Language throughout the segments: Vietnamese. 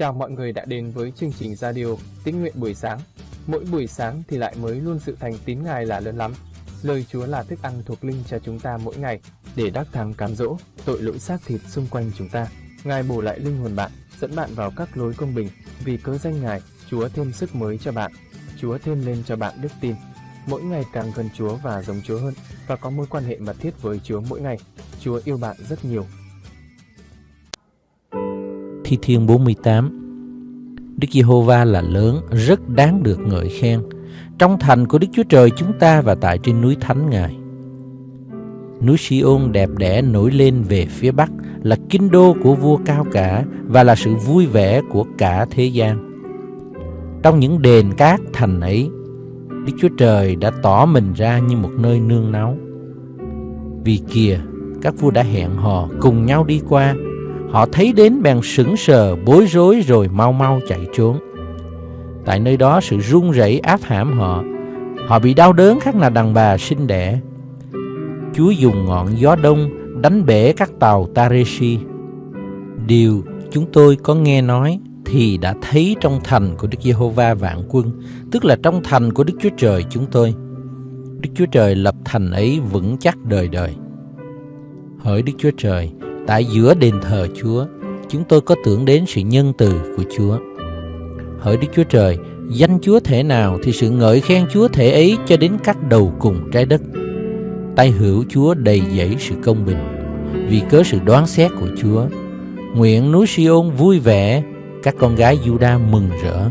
Chào mọi người đã đến với chương trình radio Tín nguyện buổi sáng. Mỗi buổi sáng thì lại mới luôn sự thành tín Ngài là lớn lắm. Lời Chúa là thức ăn thuộc linh cho chúng ta mỗi ngày để đắc thắng cám dỗ tội lỗi xác thịt xung quanh chúng ta. Ngài bổ lại linh hồn bạn, dẫn bạn vào các lối công bình. Vì cớ danh Ngài, Chúa thêm sức mới cho bạn. Chúa thêm lên cho bạn đức tin. Mỗi ngày càng gần Chúa và giống Chúa hơn và có mối quan hệ mật thiết với Chúa mỗi ngày. Chúa yêu bạn rất nhiều Thi Thiên 48 Đức Giê-hô-va là lớn, rất đáng được ngợi khen. Trong thành của Đức Chúa Trời chúng ta và tại trên núi Thánh Ngài. Núi Si-ôn đẹp đẽ nổi lên về phía Bắc Là kinh đô của vua cao cả Và là sự vui vẻ của cả thế gian. Trong những đền cát thành ấy Đức Chúa Trời đã tỏ mình ra như một nơi nương náu. Vì kìa các vua đã hẹn hò cùng nhau đi qua Họ thấy đến bèn sững sờ, bối rối rồi mau mau chạy trốn. Tại nơi đó sự run rẩy áp hãm họ. Họ bị đau đớn khác là đàn bà sinh đẻ. Chúa dùng ngọn gió đông đánh bể các tàu Tareshi. Điều chúng tôi có nghe nói thì đã thấy trong thành của Đức Giê-hô-va vạn quân, tức là trong thành của Đức Chúa Trời chúng tôi. Đức Chúa Trời lập thành ấy vững chắc đời đời. Hỡi Đức Chúa Trời, Tại giữa đền thờ Chúa, chúng tôi có tưởng đến sự nhân từ của Chúa. Hỡi Đức Chúa Trời, danh Chúa thể nào thì sự ngợi khen Chúa thể ấy cho đến các đầu cùng trái đất. Tay hữu Chúa đầy dẫy sự công bình, vì cớ sự đoán xét của Chúa. Nguyện núi Siôn vui vẻ, các con gái Juda mừng rỡ.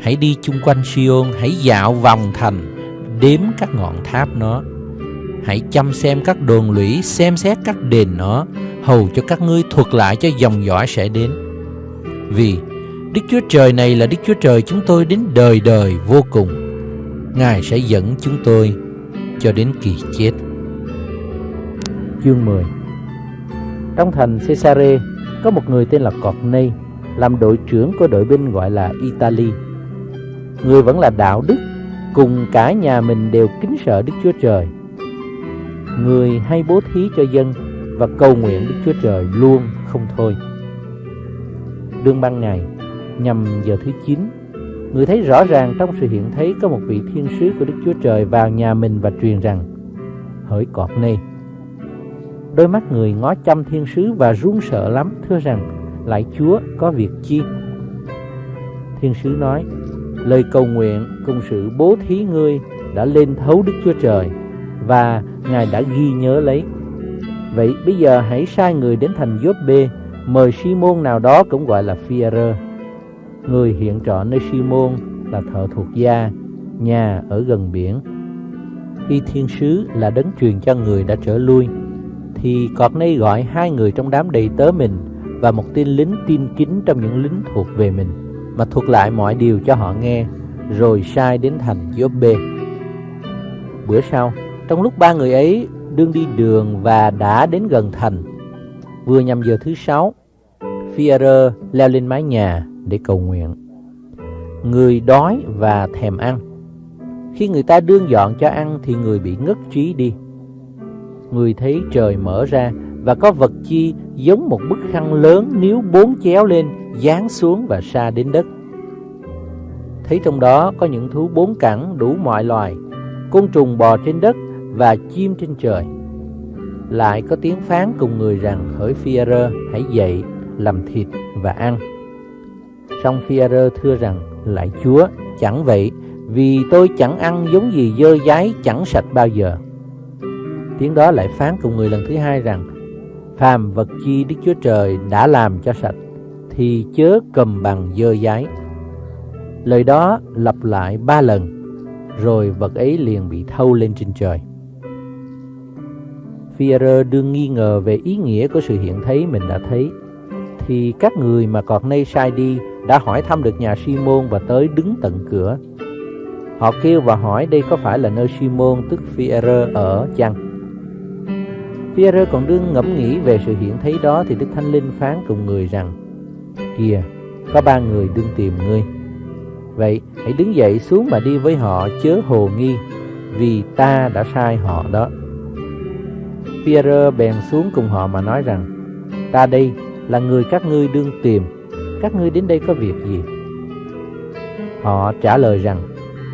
Hãy đi chung quanh Siôn, hãy dạo vòng thành, đếm các ngọn tháp nó Hãy chăm xem các đồn lũy, xem xét các đền nó, hầu cho các ngươi thuật lại cho dòng dõi sẽ đến. Vì Đức Chúa Trời này là Đức Chúa Trời chúng tôi đến đời đời vô cùng. Ngài sẽ dẫn chúng tôi cho đến kỳ chết. Chương 10 Trong thành Caesarea có một người tên là Cọt Nây, làm đội trưởng của đội binh gọi là Italy. Người vẫn là đạo đức, cùng cả nhà mình đều kính sợ Đức Chúa Trời người hay bố thí cho dân và cầu nguyện Đức Chúa Trời luôn không thôi. Đương ban ngày, nhằm giờ thứ 9, người thấy rõ ràng trong sự hiện thấy có một vị thiên sứ của Đức Chúa Trời vào nhà mình và truyền rằng, hỡi cọp nê. Đôi mắt người ngó chăm thiên sứ và run sợ lắm, thưa rằng, lại Chúa có việc chi? Thiên sứ nói, lời cầu nguyện cùng sự bố thí ngươi đã lên thấu Đức Chúa Trời và Ngài đã ghi nhớ lấy. Vậy bây giờ hãy sai người đến thành Giốt-bê, mời Simon nào đó cũng gọi là Phi-rơ. Người hiện trọ nơi Simon là thợ thuộc gia, nhà ở gần biển. Khi thiên sứ là đấng truyền cho người đã trở lui, thì cọt nay gọi hai người trong đám đầy tớ mình và một tên lính tin kính trong những lính thuộc về mình, mà thuật lại mọi điều cho họ nghe, rồi sai đến thành Giốt-bê. Bữa sau, trong lúc ba người ấy đương đi đường và đã đến gần thành, vừa nhằm giờ thứ sáu, Führer leo lên mái nhà để cầu nguyện. Người đói và thèm ăn. Khi người ta đương dọn cho ăn thì người bị ngất trí đi. Người thấy trời mở ra và có vật chi giống một bức khăn lớn nếu bốn chéo lên, dán xuống và xa đến đất. Thấy trong đó có những thú bốn cẳng đủ mọi loài, côn trùng bò trên đất và chim trên trời. Lại có tiếng phán cùng người rằng, hỡi Phi-a-rơ, hãy dậy, làm thịt và ăn. Song Phi-a-rơ thưa rằng, lại Chúa, chẳng vậy, vì tôi chẳng ăn giống gì dơ dái chẳng sạch bao giờ. Tiếng đó lại phán cùng người lần thứ hai rằng, phàm vật chi Đức Chúa Trời đã làm cho sạch, thì chớ cầm bằng dơ dái. Lời đó lặp lại ba lần, rồi vật ấy liền bị thâu lên trên trời. Pierre đương nghi ngờ về ý nghĩa của sự hiện thấy mình đã thấy, thì các người mà còn nay sai đi đã hỏi thăm được nhà Simon và tới đứng tận cửa. Họ kêu và hỏi đây có phải là nơi Simon tức Pierre ở chăng? Pierre còn đương ngẫm nghĩ về sự hiện thấy đó thì Đức Thánh Linh phán cùng người rằng Kìa, có ba người đương tìm ngươi. Vậy hãy đứng dậy xuống mà đi với họ chớ hồ nghi, vì ta đã sai họ đó. Pierre bèn xuống cùng họ mà nói rằng Ta đây là người các ngươi đương tìm các ngươi đến đây có việc gì? Họ trả lời rằng,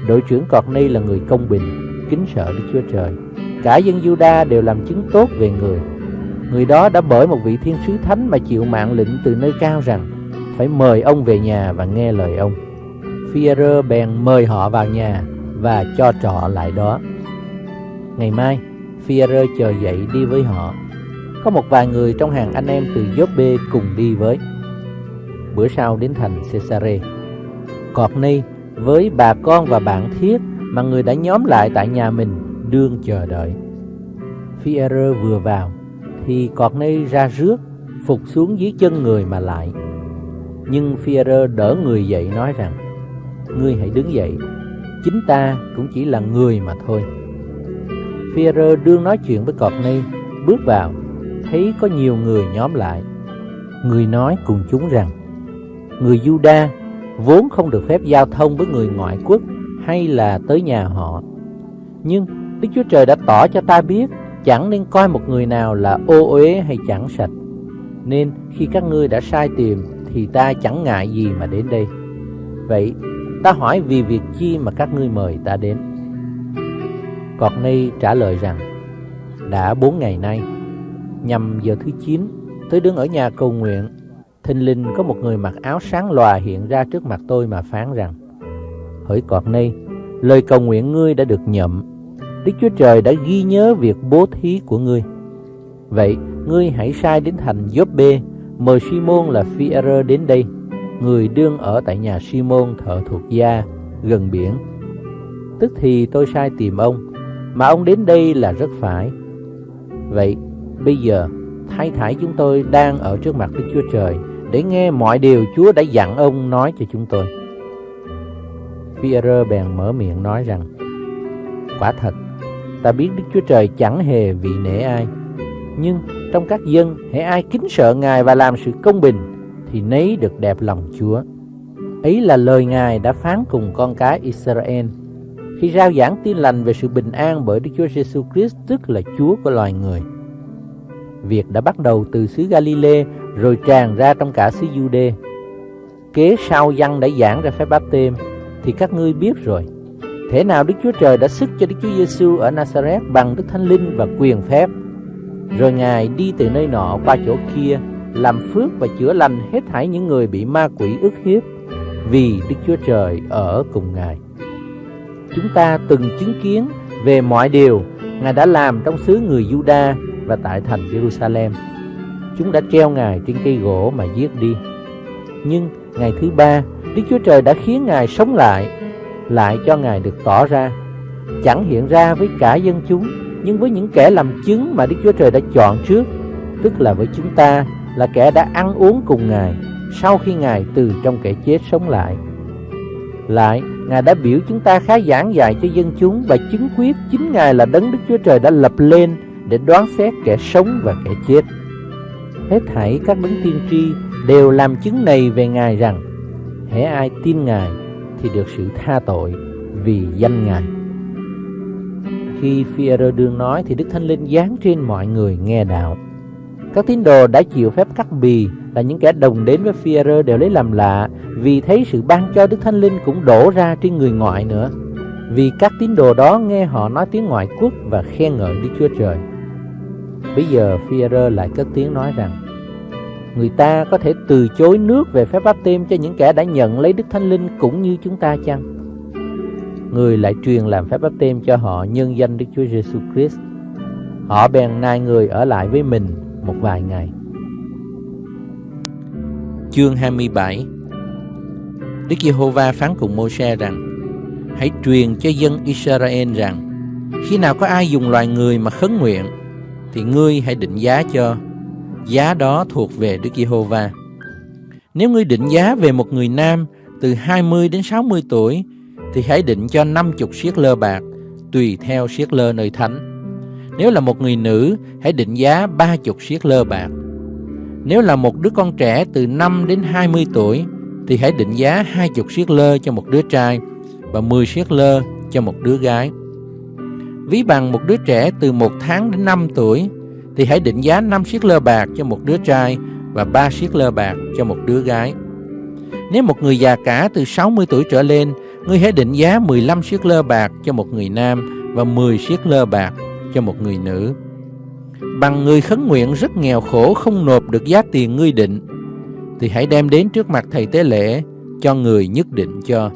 đội trưởng Corney là người công bình, kính sợ Đức Chúa Trời. Cả dân Juda đều làm chứng tốt về người. Người đó đã bởi một vị thiên sứ thánh mà chịu mạng lệnh từ nơi cao rằng phải mời ông về nhà và nghe lời ông. Pierre bèn mời họ vào nhà và cho trọ lại đó. Ngày mai, Führer chờ dậy đi với họ. Có một vài người trong hàng anh em từ Joppe cùng đi với. Bữa sau đến thành Cesare, Courtney với bà con và bạn thiết mà người đã nhóm lại tại nhà mình đương chờ đợi. Führer vừa vào thì Courtney ra rước, phục xuống dưới chân người mà lại. Nhưng Führer đỡ người dậy nói rằng Ngươi hãy đứng dậy Chính ta cũng chỉ là người mà thôi Führer đương nói chuyện với Courtney Bước vào, Thấy có nhiều người nhóm lại Người nói cùng chúng rằng, Người Juda vốn không được phép giao thông với người ngoại quốc hay là tới nhà họ. Nhưng Đức Chúa Trời đã tỏ cho ta biết, chẳng nên coi một người nào là ô uế hay chẳng sạch. Nên khi các ngươi đã sai tìm, thì ta chẳng ngại gì mà đến đây. Vậy, ta hỏi vì việc chi mà các ngươi mời ta đến? Corney trả lời rằng đã bốn ngày nay nhằm giờ thứ chín tôi đứng ở nhà cầu nguyện. Thình lình có một người mặc áo sáng lòa hiện ra trước mặt tôi mà phán rằng Hỡi Corney lời cầu nguyện ngươi đã được nhậm. Đức Chúa Trời đã ghi nhớ việc bố thí của ngươi. Vậy ngươi hãy sai đến thành Joppe mời Simon là Phi-e-rơ đến đây, người đương ở tại nhà Simon thợ thuộc gia gần biển. Tức thì tôi sai tìm ông, mà ông đến đây là rất phải. Vậy bây giờ thái thải chúng tôi đang ở trước mặt Đức Chúa Trời để nghe mọi điều Chúa đã dặn ông nói cho chúng tôi. Pierre bèn mở miệng nói rằng: Quả thật, ta biết Đức Chúa Trời chẳng hề vị nể ai, nhưng trong các dân hãy ai kính sợ Ngài và làm sự công bình thì nấy được đẹp lòng Chúa. Ấy là lời Ngài đã phán cùng con cái Israel khi rao giảng tin lành về sự bình an bởi Đức Chúa Giêsu Christ, tức là Chúa của loài người. Việc đã bắt đầu từ xứ Galilee, rồi tràn ra trong cả xứ Jude. Kế sau dân đã giảng ra phép báp têm, thì các ngươi biết rồi. Thế nào Đức Chúa Trời đã sức cho Đức Chúa Giêsu ở Nazareth bằng Đức Thánh Linh và quyền phép rồi Ngài đi từ nơi nọ qua chỗ kia, Làm phước và chữa lành hết thảy những người bị ma quỷ ức hiếp, Vì Đức Chúa Trời ở cùng Ngài Chúng ta từng chứng kiến về mọi điều Ngài đã làm trong xứ người Juda và tại thành Jerusalem. Chúng đã treo Ngài trên cây gỗ mà giết đi. Nhưng ngày thứ ba Đức Chúa Trời đã khiến Ngài sống lại Lại cho Ngài được tỏ ra. Chẳng hiện ra với cả dân chúng nhưng với những kẻ làm chứng mà Đức Chúa Trời đã chọn trước, tức là với chúng ta là kẻ đã ăn uống cùng Ngài sau khi Ngài từ trong kẻ chết sống lại. Lại, Ngài đã biểu chúng ta khá giảng dạy cho dân chúng và chứng quyết chính Ngài là đấng Đức Chúa Trời đã lập lên để đoán xét kẻ sống và kẻ chết. Hết thảy các đấng tiên tri đều làm chứng này về Ngài rằng, hễ ai tin Ngài thì được sự tha tội vì danh Ngài. Khi Führer đương nói thì Đức Thánh Linh giáng trên mọi người nghe đạo. Các tín đồ đã chịu phép cắt bì là những kẻ đồng đến với Führer đều lấy làm lạ, vì thấy sự ban cho Đức Thánh Linh cũng đổ ra trên người ngoại nữa. Vì các tín đồ đó nghe họ nói tiếng ngoại quốc và khen ngợi Đức Chúa Trời. Bây giờ Führer lại cất tiếng nói rằng, Người ta có thể từ chối nước về phép báp têm cho những kẻ đã nhận lấy Đức Thánh Linh cũng như chúng ta chăng? người lại truyền làm phép báp têm cho họ nhân danh Đức Chúa Giêsu Christ. Họ bèn nài người ở lại với mình một vài ngày. Chương 27 Đức Giê-hô-va phán cùng Mô-se rằng Hãy truyền cho dân Israel rằng Khi nào có ai dùng loài người mà khấn nguyện Thì ngươi hãy định giá cho Giá đó thuộc về Đức Giê-hô-va Nếu ngươi định giá về một người nam Từ 20 đến 60 tuổi thì hãy định cho 50 siết lơ bạc, tùy theo siết lơ nơi thánh. Nếu là một người nữ, hãy định giá 30 siết lơ bạc. Nếu là một đứa con trẻ từ 5 đến 20 tuổi, thì hãy định giá 20 siết lơ cho một đứa trai và 10 siết lơ cho một đứa gái. Ví bằng một đứa trẻ từ 1 tháng đến 5 tuổi, thì hãy định giá 5 siết lơ bạc cho một đứa trai và 3 siết lơ bạc cho một đứa gái. Nếu một người già cả từ 60 tuổi trở lên, ngươi hãy định giá 15 siết lơ bạc cho một người nam và 10 siết lơ bạc cho một người nữ. Bằng người khấn nguyện rất nghèo khổ không nộp được giá tiền ngươi định, thì hãy đem đến trước mặt thầy tế lễ cho người nhất định cho.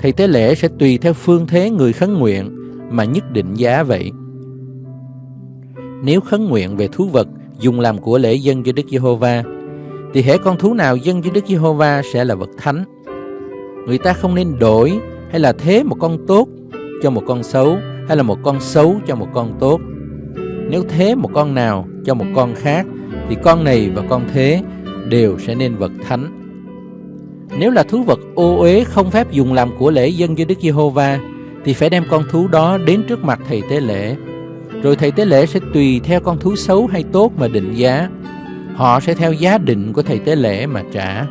Thầy tế lễ sẽ tùy theo phương thế người khấn nguyện mà nhất định giá vậy. Nếu khấn nguyện về thú vật dùng làm của lễ dân cho Đức Giê-hô-va, thì hễ con thú nào dân cho Đức Giê-hô-va sẽ là vật thánh. Người ta không nên đổi hay là thế một con tốt cho một con xấu hay là một con xấu cho một con tốt. Nếu thế một con nào cho một con khác, thì con này và con thế đều sẽ nên vật thánh. Nếu là thú vật ô uế không phép dùng làm của lễ dân cho Đức Giê-hô-va, thì phải đem con thú đó đến trước mặt thầy tế lễ. Rồi thầy tế lễ sẽ tùy theo con thú xấu hay tốt mà định giá. Họ sẽ theo giá định của thầy tế lễ mà trả.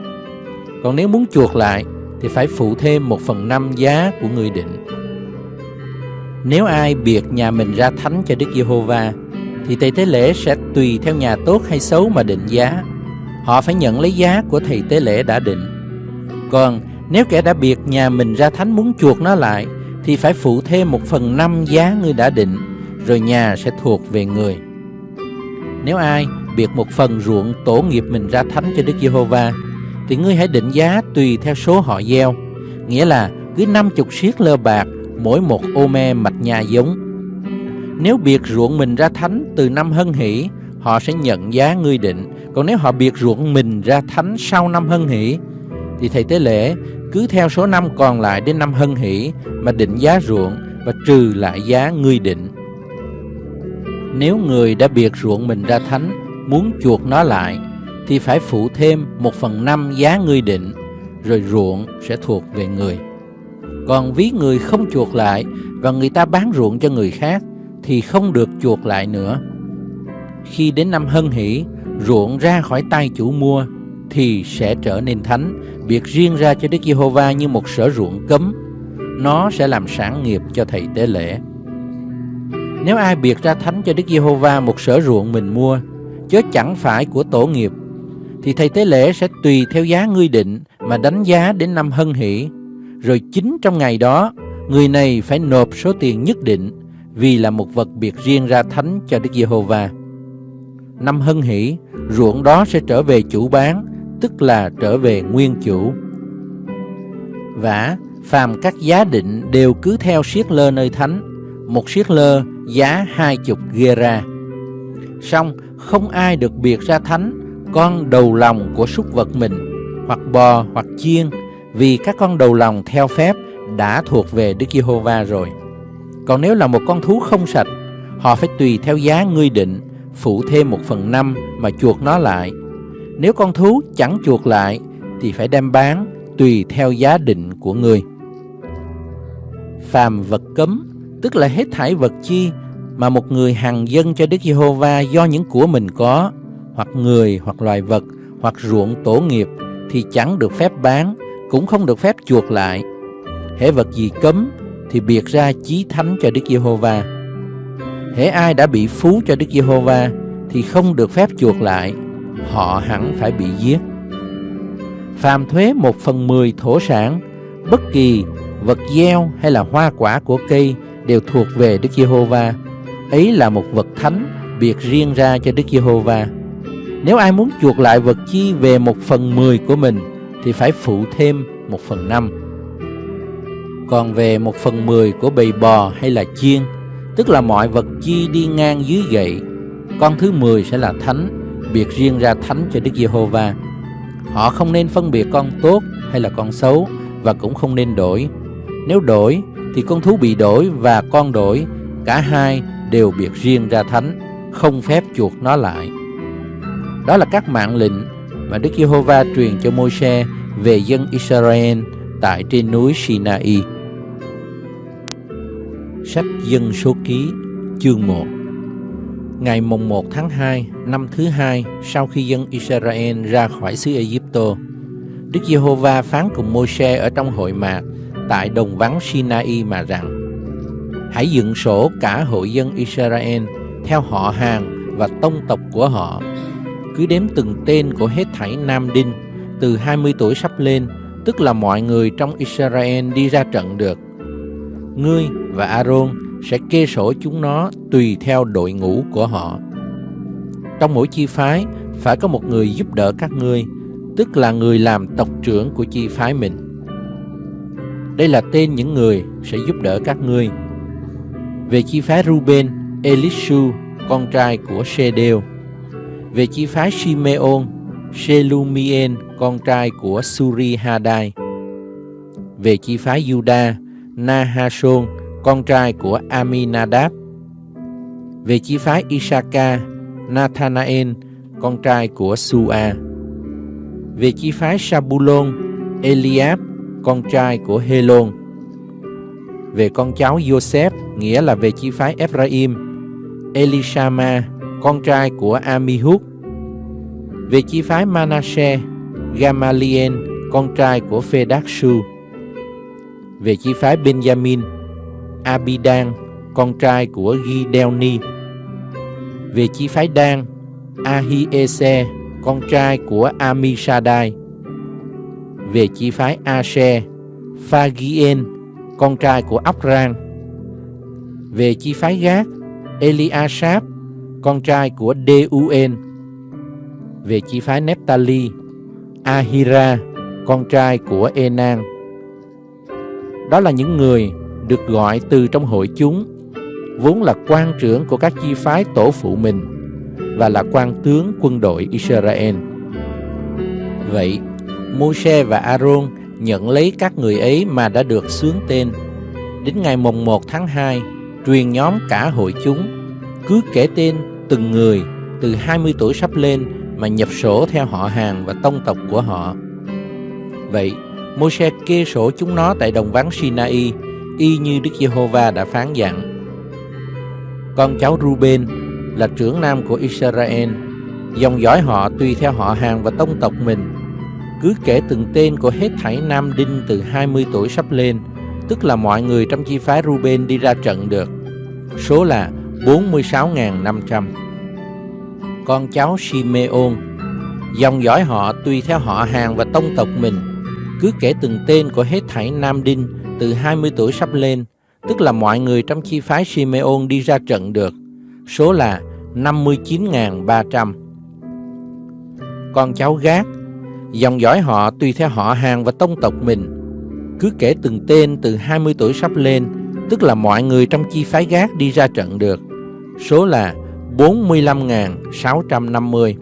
Còn nếu muốn chuộc lại, thì phải phụ thêm một phần năm giá của người định. Nếu ai biệt nhà mình ra thánh cho Đức Giê-hô-va thì thầy tế lễ sẽ tùy theo nhà tốt hay xấu mà định giá. Họ phải nhận lấy giá của thầy tế lễ đã định. Còn nếu kẻ đã biệt nhà mình ra thánh muốn chuộc nó lại thì phải phụ thêm một phần năm giá người đã định, rồi nhà sẽ thuộc về người. Nếu ai biệt một phần ruộng tổ nghiệp mình ra thánh cho Đức Giê-hô-va thì ngươi hãy định giá tùy theo số họ gieo, nghĩa là cứ năm chục siết lơ bạc mỗi một ô me mạch nhà giống. Nếu biệt ruộng mình ra thánh từ năm hân hỷ, họ sẽ nhận giá ngươi định. Còn nếu họ biệt ruộng mình ra thánh sau năm hân hỷ, thì thầy tế lễ cứ theo số năm còn lại đến năm hân hỷ mà định giá ruộng và trừ lại giá ngươi định. Nếu người đã biệt ruộng mình ra thánh muốn chuộc nó lại thì phải phụ thêm một phần năm giá ngươi định rồi ruộng sẽ thuộc về người. Còn ví người không chuộc lại và người ta bán ruộng cho người khác thì không được chuộc lại nữa. Khi đến năm hân hỷ, ruộng ra khỏi tay chủ mua thì sẽ trở nên thánh, biệt riêng ra cho Đức Giê-hô-va như một sở ruộng cấm. Nó sẽ làm sản nghiệp cho thầy tế lễ. Nếu ai biệt ra thánh cho Đức Giê-hô-va một sở ruộng mình mua, chớ chẳng phải của tổ nghiệp, thì thầy tế lễ sẽ tùy theo giá ngươi định mà đánh giá đến năm hân hỷ. Rồi chính trong ngày đó, người này phải nộp số tiền nhất định vì là một vật biệt riêng ra thánh cho Đức Giê-hô-va. Năm hân hỷ, ruộng đó sẽ trở về chủ bán, tức là trở về nguyên chủ. Vả, phàm các giá định đều cứ theo siết lơ nơi thánh, một siết lơ giá hai chục gera. Xong, không ai được biệt ra thánh con đầu lòng của súc vật mình, hoặc bò hoặc chiên, vì các con đầu lòng theo phép đã thuộc về Đức Giê-hô-va rồi. Còn nếu là một con thú không sạch, họ phải tùy theo giá ngươi định, phụ thêm một phần năm mà chuộc nó lại. Nếu con thú chẳng chuộc lại, thì phải đem bán tùy theo giá định của ngươi. Phàm vật cấm, tức là hết thải vật chi mà một người hằng dân cho Đức Giê-hô-va do những của mình có, hoặc người hoặc loài vật, hoặc ruộng tổ nghiệp, thì chẳng được phép bán, cũng không được phép chuộc lại. Hễ vật gì cấm thì biệt ra chí thánh cho Đức Giê-hô-va. Hễ ai đã bị phú cho Đức Giê-hô-va thì không được phép chuộc lại, họ hẳn phải bị giết. Phàm thuế một phần mười thổ sản, bất kỳ vật gieo hay là hoa quả của cây đều thuộc về Đức Giê-hô-va. Ấy là một vật thánh biệt riêng ra cho Đức Giê-hô-va. Nếu ai muốn chuộc lại vật chi về một phần mười của mình thì phải phụ thêm một phần năm. Còn về một phần mười của bầy bò hay là chiên, tức là mọi vật chi đi ngang dưới gậy, con thứ mười sẽ là thánh, biệt riêng ra thánh cho Đức Giê-hô-va. Họ không nên phân biệt con tốt hay là con xấu và cũng không nên đổi. Nếu đổi thì con thú bị đổi và con đổi, cả hai đều biệt riêng ra thánh, không phép chuột nó lại. Đó là các mạng lệnh mà Đức Giê-hô-va truyền cho Môi-se về dân Israel tại trên núi Sinai. Sách Dân Số Ký, chương 1 Ngày mùng 1 tháng 2, năm thứ hai sau khi dân Israel ra khỏi xứ Egypto, Đức Giê-hô-va phán cùng Môi-se ở trong hội mạc tại đồng vắng Sinai mà rằng Hãy dựng sổ cả hội dân Israel theo họ hàng và tông tộc của họ cứ đếm từng tên của hết thảy nam đinh từ 20 tuổi sắp lên, tức là mọi người trong Israel đi ra trận được. Ngươi và Aaron sẽ kê sổ chúng nó tùy theo đội ngũ của họ. Trong mỗi chi phái phải có một người giúp đỡ các ngươi, tức là người làm tộc trưởng của chi phái mình. Đây là tên những người sẽ giúp đỡ các ngươi. Về chi phái Ruben, Elishu, con trai của Shedeo. Về chi phái Simeon, Shelumien, con trai của Suri Hadai. Về chi phái Juda, Nahashon con trai của Aminadab. Về chi phái Isaka, Nathanael, con trai của Sua. Về chi phái Sabulon, Eliab, con trai của Helon. Về con cháu Joseph, nghĩa là về chi phái Ephraim, Elishama, con trai của Amihud. Về chi phái Manasseh, Gamaliel, con trai của Phedakshu. Về chi phái Benjamin, Abidan, con trai của Gideoni. Về chi phái Dan, Ahiese, con trai của Amishadai. Về chi phái Ashe, Phagien, con trai của Apran. Về chi phái Gác, Eliashab, con trai của Deuen. Về chi phái Nephtali, Ahira, con trai của Enan. Đó là những người được gọi từ trong hội chúng, vốn là quan trưởng của các chi phái tổ phụ mình và là quan tướng quân đội Israel. Vậy, Môi-se và Aaron nhận lấy các người ấy mà đã được xướng tên. Đến ngày mùng 1 tháng 2, truyền nhóm cả hội chúng, cứ kể tên từng người từ 20 tuổi sắp lên mà nhập sổ theo họ hàng và tông tộc của họ. Vậy, Môi-se kê sổ chúng nó tại đồng vắng Sinai, y như Đức Giê-hô-va đã phán dặn. Con cháu Ruben là trưởng nam của Israel, dòng dõi họ tùy theo họ hàng và tông tộc mình. Cứ kể từng tên của hết thảy nam đinh từ 20 tuổi sắp lên, tức là mọi người trong chi phái Ruben đi ra trận được. Số là 46.500. Con cháu Simeon, dòng dõi họ tùy theo họ hàng và tông tộc mình. Cứ kể từng tên của hết thảy nam đinh từ 20 tuổi sắp lên, tức là mọi người trong chi phái Simeon đi ra trận được. Số là 59.300. Con cháu Gác, dòng dõi họ tùy theo họ hàng và tông tộc mình. Cứ kể từng tên từ 20 tuổi sắp lên, tức là mọi người trong chi phái Gác đi ra trận được. Số là 45.650.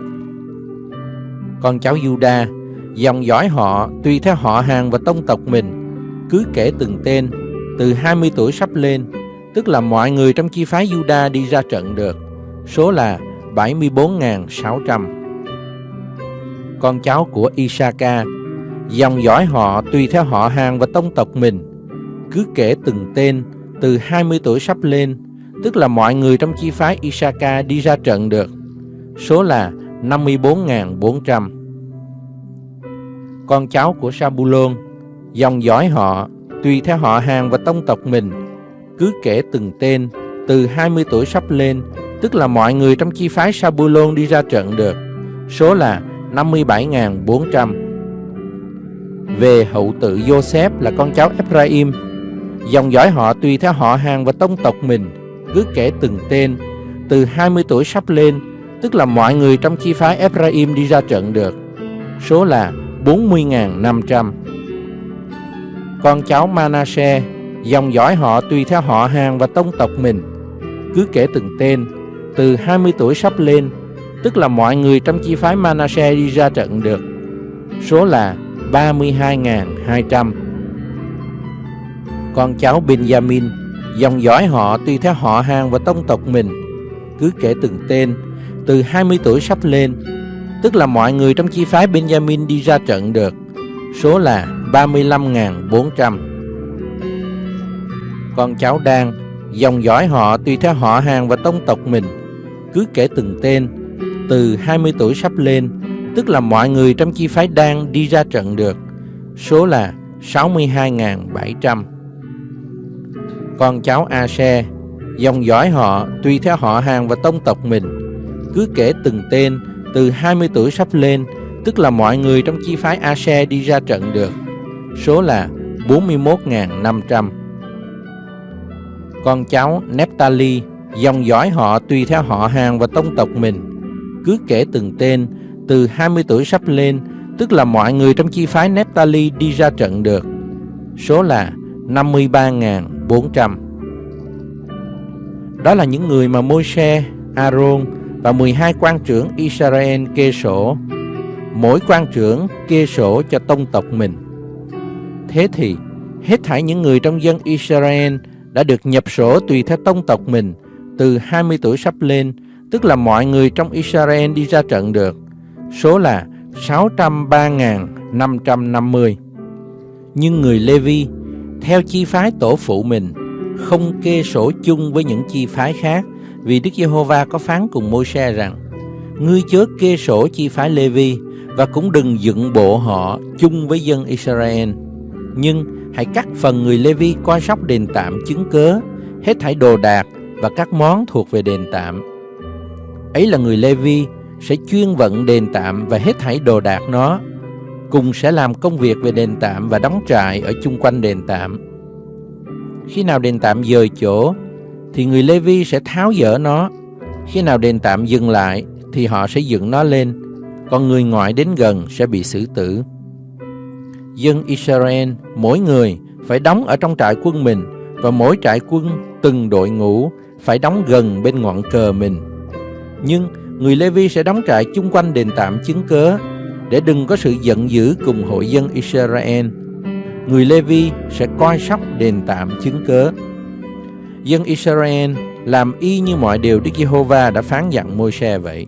Con cháu Juda, dòng dõi họ tùy theo họ hàng và tông tộc mình. Cứ kể từng tên từ 20 tuổi sắp lên, tức là mọi người trong chi phái Juda đi ra trận được. Số là 74.600. Con cháu của Isaka, dòng dõi họ tùy theo họ hàng và tông tộc mình. Cứ kể từng tên từ 20 tuổi sắp lên, tức là mọi người trong chi phái Isaka đi ra trận được. Số là 54.400. Con cháu của Sabulon, dòng dõi họ tùy theo họ hàng và tông tộc mình, cứ kể từng tên từ 20 tuổi sắp lên, tức là mọi người trong chi phái Sabulon đi ra trận được. Số là 57.400. Về hậu tự Joseph là con cháu Ephraim, dòng dõi họ tùy theo họ hàng và tông tộc mình, cứ kể từng tên từ 20 tuổi sắp lên, tức là mọi người trong chi phái Ephraim đi ra trận được. Số là 40.500 con cháu Manasseh, dòng dõi họ tùy theo họ hàng và tông tộc mình. Cứ kể từng tên, từ 20 tuổi sắp lên, tức là mọi người trong chi phái Manasseh đi ra trận được. Số là 32.200. Con cháu Benjamin, dòng dõi họ tùy theo họ hàng và tông tộc mình. Cứ kể từng tên, từ 20 tuổi sắp lên, tức là mọi người trong chi phái Benjamin đi ra trận được. Số là 35.400 Con cháu Đan Dòng dõi họ tùy theo họ hàng và tông tộc mình. Cứ kể từng tên, Từ 20 tuổi sắp lên, Tức là mọi người trong chi phái Đan đi ra trận được. Số là 62.700 Con cháu a xe Dòng dõi họ tùy theo họ hàng và tông tộc mình. Cứ kể từng tên, Từ 20 tuổi sắp lên, tức là mọi người trong chi phái a xe đi ra trận được. Số là 41.500. Con cháu Neptali, dòng dõi họ tùy theo họ hàng và tông tộc mình. Cứ kể từng tên, từ 20 tuổi sắp lên, tức là mọi người trong chi phái Neptali đi ra trận được. Số là 53.400. Đó là những người mà Môi-se, Aaron và 12 quan trưởng Israel kê sổ. Mỗi quan trưởng kê sổ cho tông tộc mình. Thế thì, hết thảy những người trong dân Israel đã được nhập sổ tùy theo tông tộc mình từ 20 tuổi sắp lên, tức là mọi người trong Israel đi ra trận được. Số là 603.550. Nhưng người Levi, theo chi phái tổ phụ mình, không kê sổ chung với những chi phái khác, vì Đức Giê-hô-va có phán cùng Môi-se rằng, Ngươi chớ kê sổ chi phái Levi, và cũng đừng dựng bộ họ chung với dân Israel. Nhưng hãy cắt phần người Levi coi sóc đền tạm chứng cớ, hết thảy đồ đạc và các món thuộc về đền tạm. Ấy là người Levi sẽ chuyên vận đền tạm và hết thảy đồ đạc nó, cùng sẽ làm công việc về đền tạm và đóng trại ở chung quanh đền tạm. Khi nào đền tạm dời chỗ, thì người Levi sẽ tháo dỡ nó. Khi nào đền tạm dừng lại, thì họ sẽ dựng nó lên, còn người ngoại đến gần sẽ bị xử tử. Dân Israel, mỗi người phải đóng ở trong trại quân mình, và mỗi trại quân từng đội ngũ phải đóng gần bên ngọn cờ mình. Nhưng người Levi sẽ đóng trại chung quanh đền tạm chứng cớ, để đừng có sự giận dữ cùng hội dân Israel. Người Levi sẽ coi sóc đền tạm chứng cớ. Dân Israel làm y như mọi điều Đức Giê-hô-va đã phán dặn Môi-se vậy.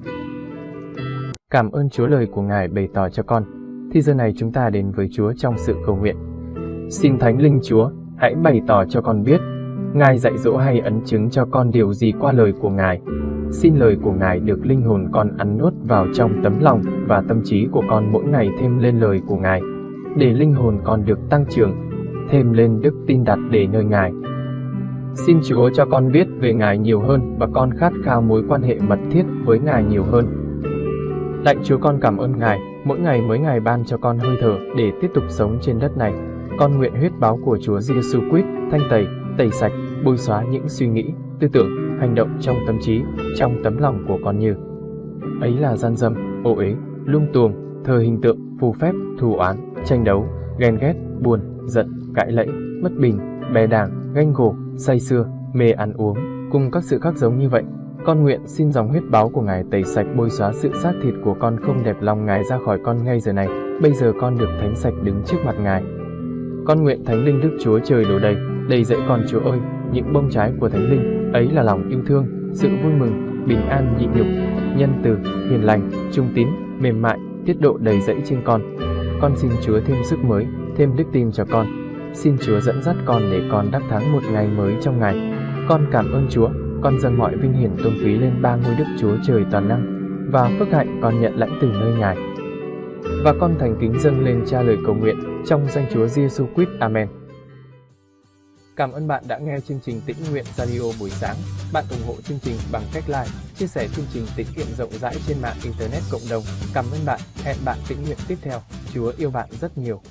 Cảm ơn Chúa lời của Ngài bày tỏ cho con. Thì giờ này chúng ta đến với Chúa trong sự cầu nguyện. Xin Thánh Linh Chúa, hãy bày tỏ cho con biết, Ngài dạy dỗ hay ấn chứng cho con điều gì qua lời của Ngài. Xin lời của Ngài được linh hồn con ăn nuốt vào trong tấm lòng và tâm trí của con mỗi ngày thêm lên lời của Ngài, để linh hồn con được tăng trưởng, thêm lên đức tin đặt để nơi Ngài. Xin Chúa cho con biết về Ngài nhiều hơn và con khát khao mối quan hệ mật thiết với Ngài nhiều hơn. Lạy Chúa con cảm ơn Ngài, mỗi ngày mỗi ngày ban cho con hơi thở để tiếp tục sống trên đất này. Con nguyện huyết báo của Chúa Giêsu Christ thanh tẩy, tẩy sạch, bôi xóa những suy nghĩ, tư tưởng, hành động trong tâm trí, trong tấm lòng của con như ấy là gian dâm, ô uế, lung tuồng, thờ hình tượng, phù phép, thù oán, tranh đấu, ghen ghét, buồn, giận, cãi lẫy, mất bình, bè đảng, ganh gổ, say xưa, mê ăn uống, cùng các sự khác giống như vậy. Con nguyện xin dòng huyết báo của Ngài tẩy sạch bôi xóa sự xác thịt của con không đẹp lòng Ngài ra khỏi con ngay giờ này. Bây giờ con được thánh sạch đứng trước mặt Ngài. Con nguyện Thánh Linh Đức Chúa Trời đổ đầy, đầy dẫy con Chúa ơi, những bông trái của Thánh Linh, ấy là lòng yêu thương, sự vui mừng, bình an nhịn nhục, nhân từ, hiền lành, trung tín, mềm mại, tiết độ đầy dẫy trên con. Con xin Chúa thêm sức mới, thêm đức tin cho con. Xin Chúa dẫn dắt con để con đắc thắng một ngày mới trong ngày. Con cảm ơn Chúa, con dâng mọi vinh hiển tôn quý lên ba ngôi Đức Chúa Trời toàn năng và phước hạnh con nhận lãnh từ nơi Ngài. Và con thành kính dâng lên cha lời cầu nguyện trong danh Chúa Giêsu Christ. Amen. Cảm ơn bạn đã nghe chương trình Tĩnh Nguyện Radio buổi sáng. Bạn ủng hộ chương trình bằng cách like, chia sẻ chương trình tĩnh nguyện rộng rãi trên mạng Internet cộng đồng. Cảm ơn bạn. Hẹn bạn tĩnh nguyện tiếp theo. Chúa yêu bạn rất nhiều.